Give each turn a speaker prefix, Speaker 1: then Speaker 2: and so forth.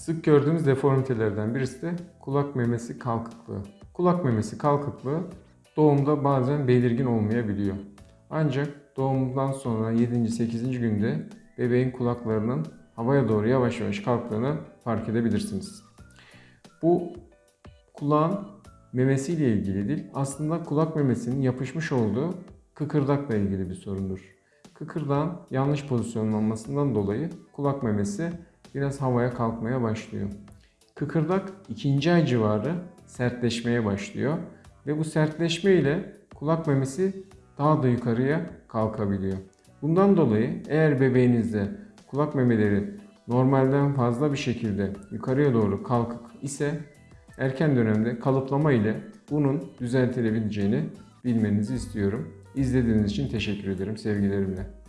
Speaker 1: Sık gördüğümüz deformitelerden birisi de kulak memesi kalkıklığı. Kulak memesi kalkıklığı doğumda bazen belirgin olmayabiliyor. Ancak doğumdan sonra 7. 8. günde bebeğin kulaklarının havaya doğru yavaş yavaş kalktığını fark edebilirsiniz. Bu kulağın memesiyle ilgili değil, aslında kulak memesinin yapışmış olduğu kıkırdakla ilgili bir sorundur. Kıkırdağın yanlış pozisyonlanmasından dolayı kulak memesi biraz havaya kalkmaya başlıyor. Kıkırdak ikinci ay civarı sertleşmeye başlıyor ve bu sertleşme ile kulak memesi daha da yukarıya kalkabiliyor. Bundan dolayı eğer bebeğinizde kulak memeleri normalden fazla bir şekilde yukarıya doğru kalkık ise erken dönemde kalıplama ile bunun düzeltilebileceğini bilmenizi istiyorum. İzlediğiniz için teşekkür ederim sevgilerimle.